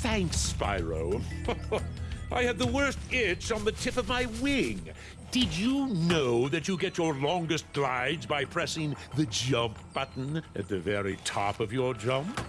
Thanks, Spyro. I had the worst itch on the tip of my wing. Did you know that you get your longest glides by pressing the jump button at the very top of your jump?